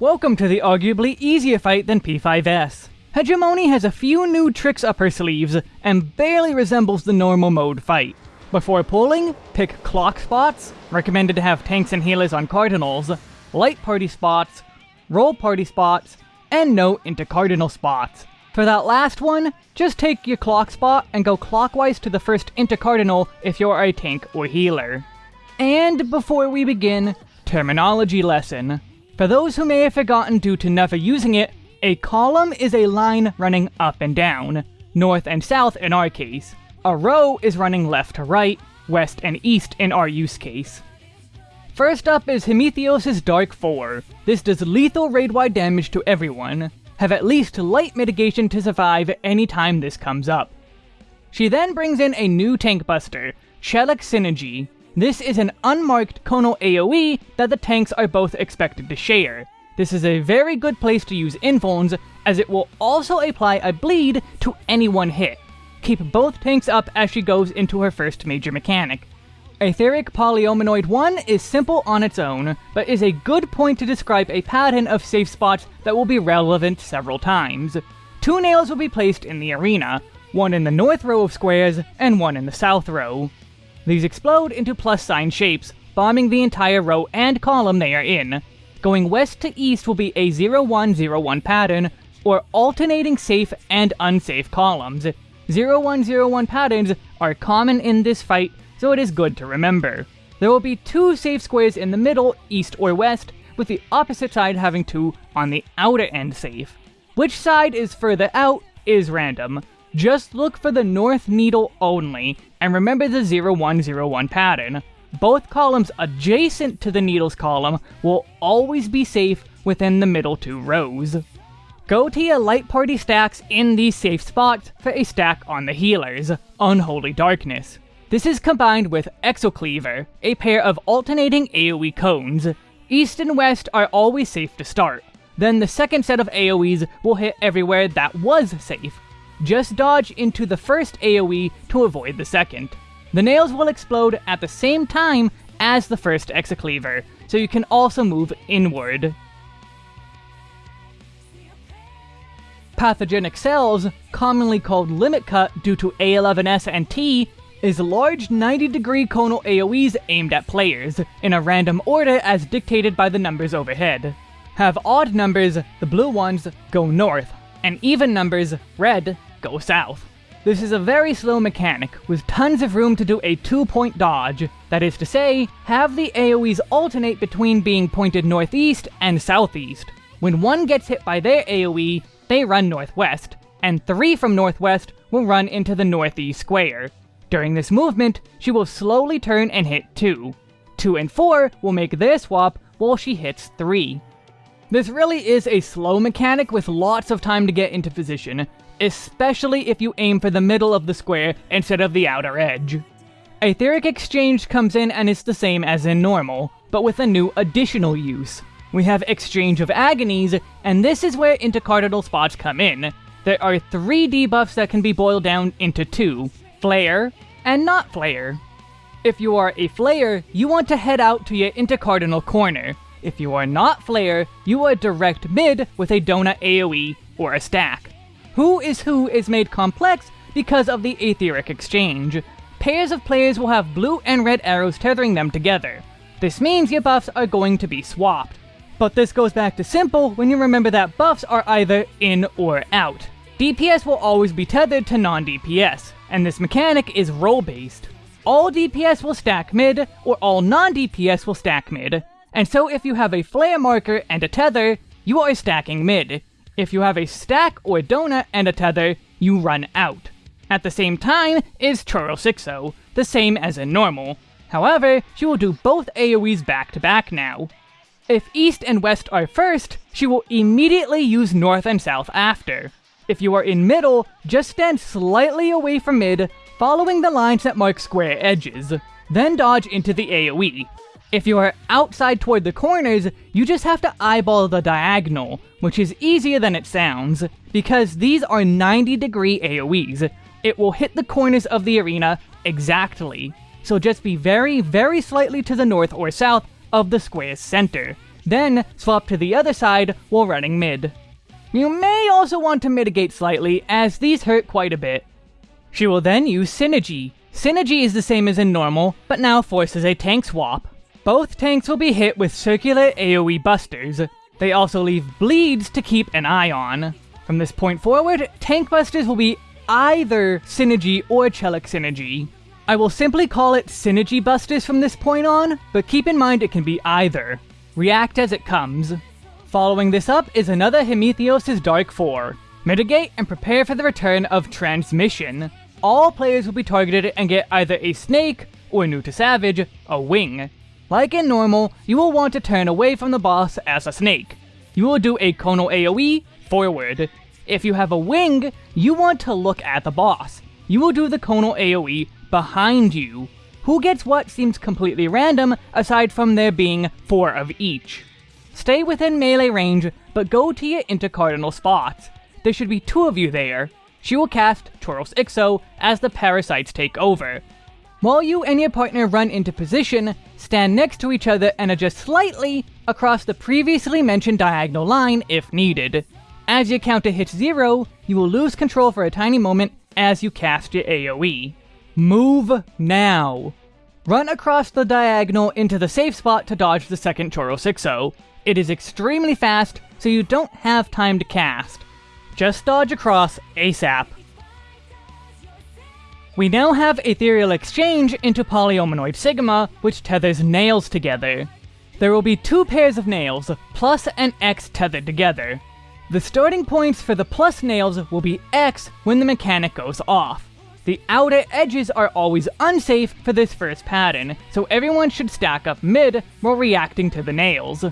Welcome to the arguably easier fight than P5S. Hegemone has a few new tricks up her sleeves, and barely resembles the normal mode fight. Before pulling, pick clock spots, recommended to have tanks and healers on cardinals, light party spots, role party spots, and no into cardinal spots. For that last one, just take your clock spot and go clockwise to the first intercardinal if you're a tank or healer. And before we begin, terminology lesson. For those who may have forgotten due to never using it, a column is a line running up and down, north and south in our case. A row is running left to right, west and east in our use case. First up is Hemitheos' Dark 4. This does lethal raid-wide damage to everyone. Have at least light mitigation to survive anytime this comes up. She then brings in a new tank buster, Chelic Synergy. This is an unmarked conal AoE that the tanks are both expected to share. This is a very good place to use invulns, as it will also apply a bleed to any one hit. Keep both tanks up as she goes into her first major mechanic. Aetheric Polyominoid 1 is simple on its own, but is a good point to describe a pattern of safe spots that will be relevant several times. Two nails will be placed in the arena, one in the north row of squares, and one in the south row. These explode into plus sign shapes, bombing the entire row and column they are in. Going west to east will be a 0101 pattern, or alternating safe and unsafe columns. 0101 patterns are common in this fight, so it is good to remember. There will be two safe squares in the middle, east or west, with the opposite side having two on the outer end safe. Which side is further out is random, just look for the north needle only, and remember the 0101 pattern. Both columns adjacent to the needles column will always be safe within the middle two rows. Go to your light party stacks in these safe spots for a stack on the healers, Unholy Darkness. This is combined with Exocleaver, a pair of alternating AoE cones. East and West are always safe to start. Then the second set of AoEs will hit everywhere that was safe, just dodge into the first AoE to avoid the second. The nails will explode at the same time as the first Exocleaver, so you can also move inward. Pathogenic Cells, commonly called Limit Cut due to A11S and T, is large 90 degree conal AoEs aimed at players, in a random order as dictated by the numbers overhead. Have odd numbers, the blue ones, go north, and even numbers, red, go south. This is a very slow mechanic, with tons of room to do a two-point dodge. That is to say, have the AoEs alternate between being pointed northeast and southeast. When one gets hit by their AoE, they run northwest, and three from northwest will run into the northeast square. During this movement, she will slowly turn and hit 2. 2 and 4 will make their swap while she hits 3. This really is a slow mechanic with lots of time to get into position, especially if you aim for the middle of the square instead of the outer edge. Aetheric Exchange comes in and is the same as in normal, but with a new additional use. We have Exchange of Agonies, and this is where intercardinal spots come in. There are three debuffs that can be boiled down into two, Flare and Not Flare. If you are a Flare, you want to head out to your intercardinal corner. If you are not Flare, you are direct mid with a donut AoE or a stack. Who is who is made complex because of the Aetheric exchange. Pairs of players will have blue and red arrows tethering them together. This means your buffs are going to be swapped. But this goes back to simple when you remember that buffs are either in or out. DPS will always be tethered to non-DPS, and this mechanic is role-based. All DPS will stack mid, or all non-DPS will stack mid, and so if you have a flare marker and a tether, you are stacking mid. If you have a stack or donut and a tether, you run out. At the same time is Choro the same as in normal. However, she will do both AoEs back to back now. If east and west are first, she will immediately use north and south after. If you are in middle, just stand slightly away from mid, following the lines that mark square edges. Then dodge into the AoE. If you are outside toward the corners, you just have to eyeball the diagonal, which is easier than it sounds, because these are 90 degree AoEs. It will hit the corners of the arena exactly. So just be very, very slightly to the north or south of the square's center. Then swap to the other side while running mid. You may also want to mitigate slightly, as these hurt quite a bit. She will then use Synergy. Synergy is the same as in normal, but now forces a tank swap. Both tanks will be hit with circular AoE busters. They also leave bleeds to keep an eye on. From this point forward, tank busters will be either Synergy or Chelic Synergy. I will simply call it Synergy Busters from this point on, but keep in mind it can be either. React as it comes. Following this up is another Hemitheos' Dark 4. Mitigate and prepare for the return of Transmission. All players will be targeted and get either a Snake, or new to Savage, a Wing. Like in normal, you will want to turn away from the boss as a Snake. You will do a Conal AoE, forward. If you have a Wing, you want to look at the boss. You will do the Conal AoE behind you. Who gets what seems completely random, aside from there being four of each. Stay within melee range, but go to your intercardinal spots. There should be two of you there. She will cast Choros Ixou as the parasites take over. While you and your partner run into position, stand next to each other and adjust slightly across the previously mentioned diagonal line if needed. As your counter hits zero, you will lose control for a tiny moment as you cast your AoE. Move now! Run across the diagonal into the safe spot to dodge the second Choros Ixou. Oh. It is extremely fast, so you don't have time to cast. Just dodge across ASAP. We now have Ethereal Exchange into Polyominoid Sigma, which tethers nails together. There will be two pairs of nails, plus and X tethered together. The starting points for the plus nails will be X when the mechanic goes off. The outer edges are always unsafe for this first pattern, so everyone should stack up mid while reacting to the nails.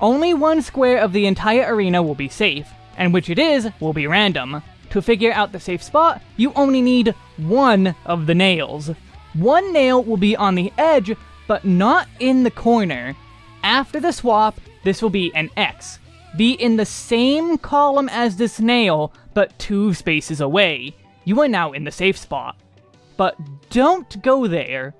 Only one square of the entire arena will be safe, and which it is will be random. To figure out the safe spot, you only need one of the nails. One nail will be on the edge, but not in the corner. After the swap, this will be an X. Be in the same column as this nail, but two spaces away. You are now in the safe spot. But don't go there.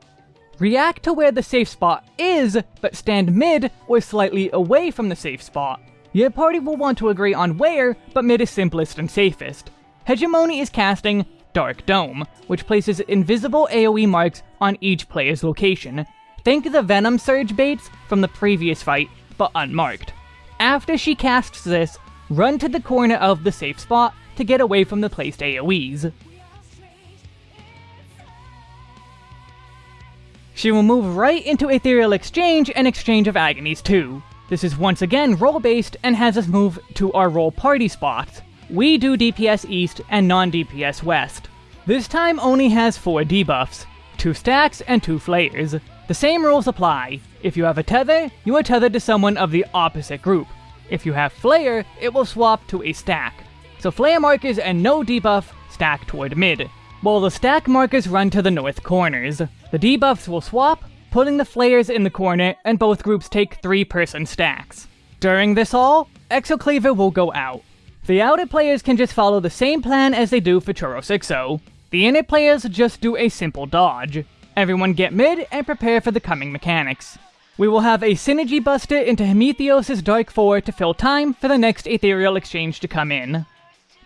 React to where the safe spot is, but stand mid or slightly away from the safe spot. Your party will want to agree on where, but mid is simplest and safest. Hegemony is casting Dark Dome, which places invisible AoE marks on each player's location. Think the Venom Surge baits from the previous fight, but unmarked. After she casts this, run to the corner of the safe spot to get away from the placed AoEs. She will move right into Ethereal Exchange and Exchange of Agonies too. This is once again role-based and has us move to our role party spots. We do DPS East and non-DPS West. This time only has 4 debuffs, 2 stacks and 2 flayers. The same rules apply. If you have a tether, you are tethered to someone of the opposite group. If you have flayer, it will swap to a stack. So flare markers and no debuff stack toward mid, while the stack markers run to the north corners. The debuffs will swap, putting the flayers in the corner, and both groups take 3-person stacks. During this all, Exocleaver will go out. The outer players can just follow the same plan as they do for Choros Ixou. Oh. The inner players just do a simple dodge. Everyone get mid and prepare for the coming mechanics. We will have a Synergy Buster into Hemitheos' Dark 4 to fill time for the next Ethereal Exchange to come in.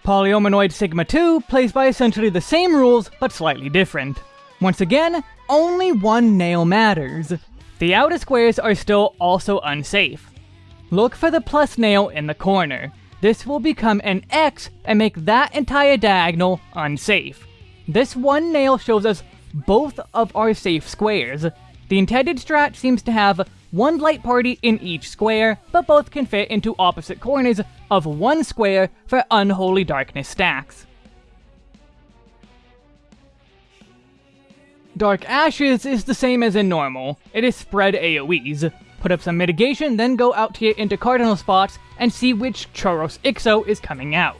Polyominoid Sigma 2 plays by essentially the same rules, but slightly different. Once again, only one nail matters. The outer squares are still also unsafe. Look for the plus nail in the corner. This will become an X and make that entire diagonal unsafe. This one nail shows us both of our safe squares. The intended strat seems to have one light party in each square, but both can fit into opposite corners of one square for Unholy Darkness stacks. Dark Ashes is the same as in normal. It is spread AoEs. Put up some mitigation, then go out here into cardinal spots and see which Choros Ixou is coming out.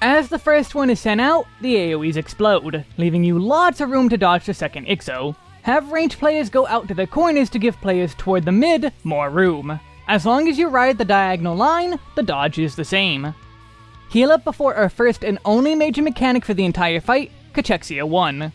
As the first one is sent out, the AoEs explode, leaving you lots of room to dodge the second Ixou. Have ranged players go out to the corners to give players toward the mid more room. As long as you ride the diagonal line, the dodge is the same. Heal up before our first and only major mechanic for the entire fight, Cachexia 1.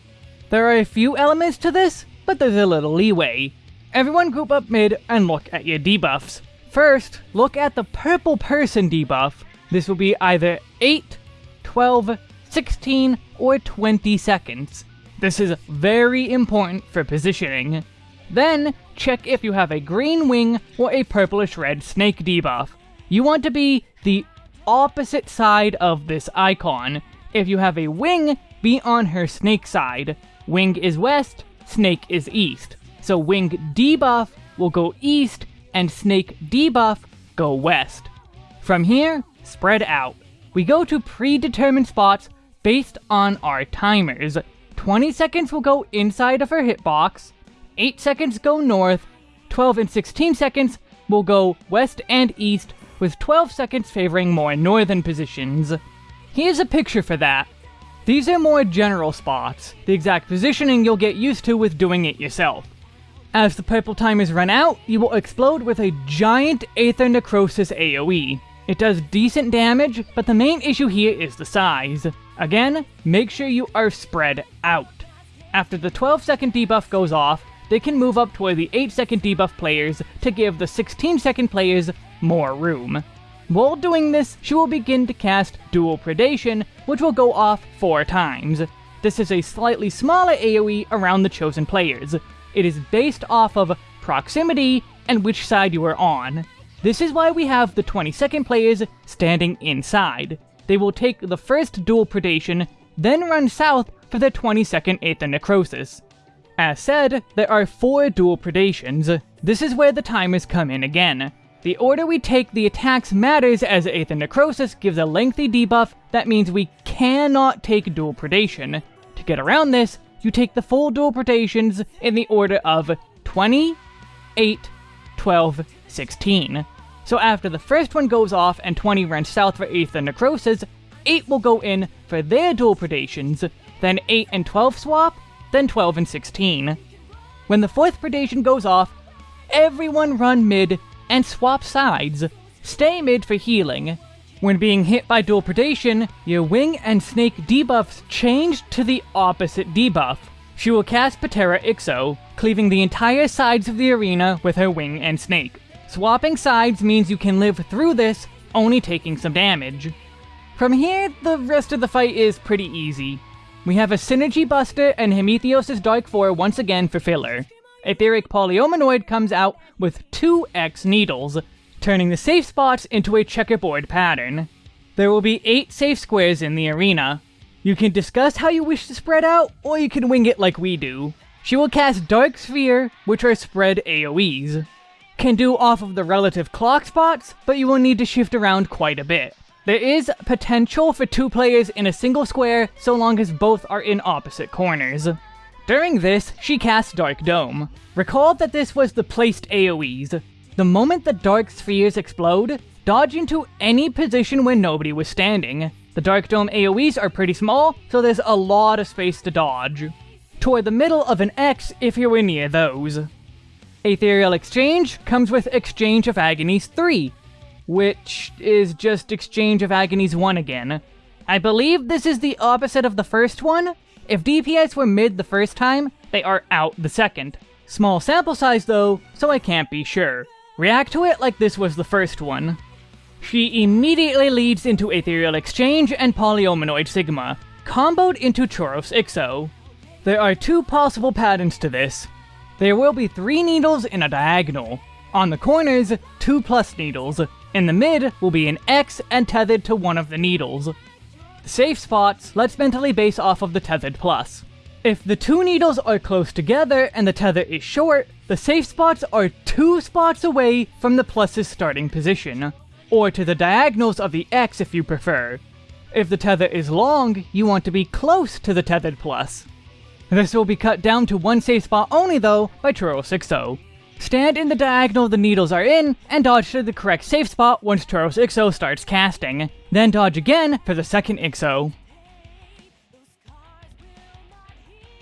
There are a few elements to this, but there's a little leeway. Everyone group up mid and look at your debuffs. First, look at the purple person debuff. This will be either 8, 12, 16, or 20 seconds. This is very important for positioning. Then, check if you have a green wing or a purplish red snake debuff. You want to be the opposite side of this icon. If you have a wing, be on her snake side. Wing is west, snake is east. So wing debuff will go east, and snake debuff go west. From here, spread out. We go to predetermined spots based on our timers. 20 seconds will go inside of her hitbox, 8 seconds go north, 12 and 16 seconds will go west and east, with 12 seconds favoring more northern positions. Here's a picture for that. These are more general spots, the exact positioning you'll get used to with doing it yourself. As the purple timers run out, you will explode with a giant Aetheronecrosis AoE. It does decent damage, but the main issue here is the size. Again, make sure you are spread out. After the 12 second debuff goes off, they can move up toward the 8 second debuff players to give the 16 second players more room. While doing this, she will begin to cast Dual Predation, which will go off 4 times. This is a slightly smaller AoE around the chosen players. It is based off of proximity and which side you are on. This is why we have the 20 second players standing inside. They will take the first Dual Predation, then run south for the 20 second Aetheronecrosis. As said, there are 4 Dual Predations. This is where the timers come in again. The order we take the attacks matters as Aetheronecrosis gives a lengthy debuff that means we cannot take Dual Predation. To get around this, you take the full Dual Predations in the order of 20, 8, 12, 16. So after the first one goes off and 20 runs south for Aetheronecrosis, 8 will go in for their Dual Predations, then 8 and 12 swap, then 12 and 16. When the fourth predation goes off, everyone run mid and swap sides. Stay mid for healing. When being hit by dual predation, your wing and snake debuffs change to the opposite debuff. She will cast Patera Ixou, cleaving the entire sides of the arena with her wing and snake. Swapping sides means you can live through this, only taking some damage. From here, the rest of the fight is pretty easy. We have a Synergy Buster and Hemitheos' Dark 4 once again for filler. Aetheric Polyominoid comes out with two X needles, turning the safe spots into a checkerboard pattern. There will be 8 safe squares in the arena. You can discuss how you wish to spread out, or you can wing it like we do. She will cast Dark Sphere, which are spread AoEs. Can do off of the relative clock spots, but you will need to shift around quite a bit. There is potential for two players in a single square so long as both are in opposite corners. During this, she casts Dark Dome. Recall that this was the placed AoEs. The moment the Dark Spheres explode, dodge into any position where nobody was standing. The Dark Dome AoEs are pretty small, so there's a lot of space to dodge. Toward the middle of an X if you were near those. Ethereal Exchange comes with Exchange of Agonies 3, which is just Exchange of Agonies 1 again. I believe this is the opposite of the first one. If DPS were mid the first time, they are out the second. Small sample size though, so I can't be sure. React to it like this was the first one. She immediately leads into Ethereal Exchange and Polyominoid Sigma, comboed into Choros Ixou. There are two possible patterns to this. There will be three needles in a diagonal. On the corners, two plus needles, in the mid will be an X and tethered to one of the needles. Safe spots, let's mentally base off of the tethered plus. If the two needles are close together and the tether is short, the safe spots are two spots away from the plus's starting position, or to the diagonals of the X if you prefer. If the tether is long, you want to be close to the tethered plus. This will be cut down to one safe spot only though by Choros Ixou. Oh. Stand in the diagonal the needles are in, and dodge to the correct safe spot once Choros Ixou oh starts casting. Then dodge again for the second Ixou. Oh.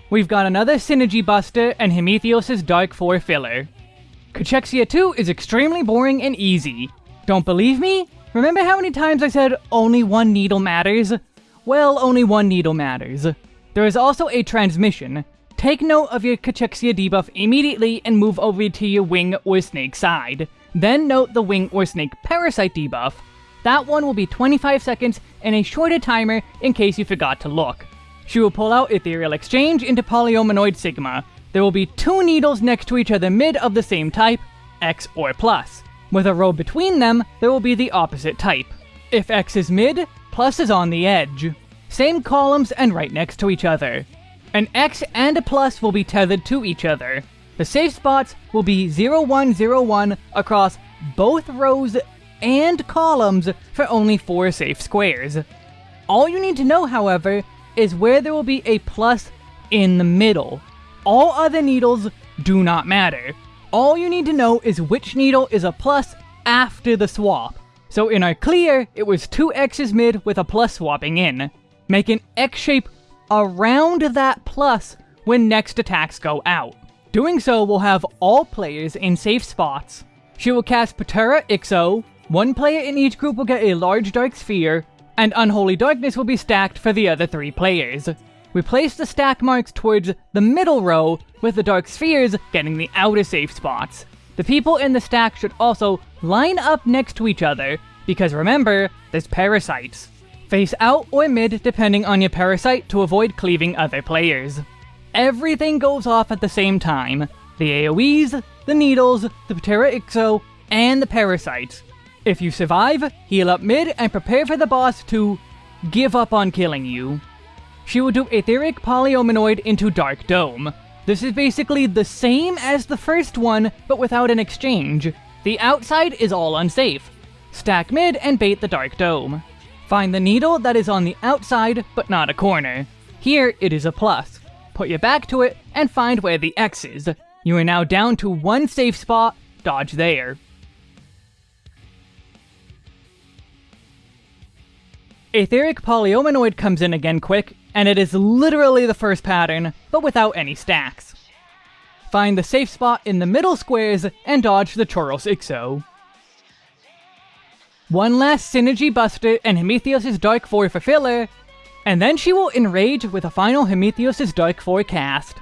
We've got another Synergy Buster and Hemitheos' Dark 4 filler. Cachexia 2 is extremely boring and easy. Don't believe me? Remember how many times I said only one needle matters? Well, only one needle matters. There is also a transmission. Take note of your Cachexia debuff immediately and move over to your Wing or Snake side. Then note the Wing or Snake Parasite debuff. That one will be 25 seconds and a shorter timer in case you forgot to look. She will pull out Ethereal Exchange into Polyominoid Sigma. There will be two needles next to each other mid of the same type, X or plus. With a row between them, there will be the opposite type. If X is mid, plus is on the edge. Same columns and right next to each other. An X and a plus will be tethered to each other. The safe spots will be 0101 across both rows and columns for only 4 safe squares. All you need to know, however, is where there will be a plus in the middle. All other needles do not matter. All you need to know is which needle is a plus after the swap. So in our clear, it was two X's mid with a plus swapping in. Make an X shape around that plus when next attacks go out. Doing so will have all players in safe spots. She will cast Patera Ixou, one player in each group will get a large dark sphere, and Unholy Darkness will be stacked for the other three players. We place the stack marks towards the middle row, with the dark spheres getting the outer safe spots. The people in the stack should also line up next to each other, because remember, there's parasites. Face out or mid depending on your parasite to avoid cleaving other players. Everything goes off at the same time. The AoEs, the needles, the Patera Ixou, and the parasites. If you survive, heal up mid and prepare for the boss to give up on killing you. She will do Aetheric Polyominoid into Dark Dome. This is basically the same as the first one, but without an exchange. The outside is all unsafe. Stack mid and bait the Dark Dome. Find the needle that is on the outside, but not a corner. Here, it is a plus. Put your back to it, and find where the X is. You are now down to one safe spot, dodge there. Aetheric Polyominoid comes in again quick, and it is literally the first pattern, but without any stacks. Find the safe spot in the middle squares, and dodge the Choros Ixou. One last Synergy Buster and Hemitheos' Dark 4 for filler, and then she will enrage with a final Hemitheos' Dark 4 cast.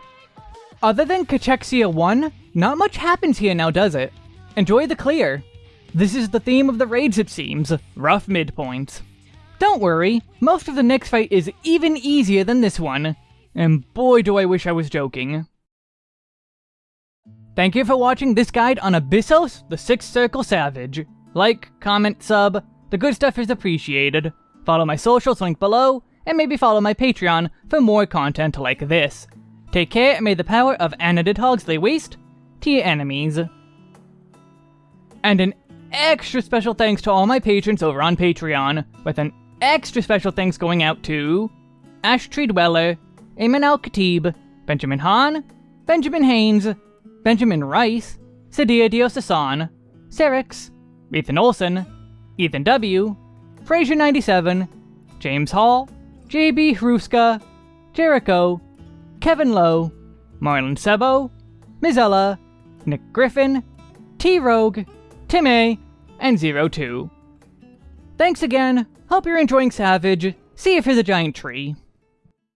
Other than Cachexia 1, not much happens here now does it? Enjoy the clear. This is the theme of the raids it seems, rough midpoints. Don't worry, most of the next fight is even easier than this one, and boy do I wish I was joking. Thank you for watching this guide on Abyssos, the Sixth Circle Savage. Like, comment, sub, the good stuff is appreciated. Follow my socials linked below, and maybe follow my Patreon for more content like this. Take care and may the power of Anadid Hogs lay waste to your enemies. And an extra special thanks to all my patrons over on Patreon, with an extra special thanks going out to Ash Tree Dweller, Ayman Al Khatib, Benjamin Hahn, Benjamin Haynes, Benjamin Rice, Sadia Diosasan, Serix, Ethan Olson, Ethan W., Fraser97, James Hall, JB Hruska, Jericho, Kevin Lowe, Marlon Sebo, Mizella, Nick Griffin, T Rogue, Tim A, and Zero Two. Thanks again, hope you're enjoying Savage, see you for the giant tree.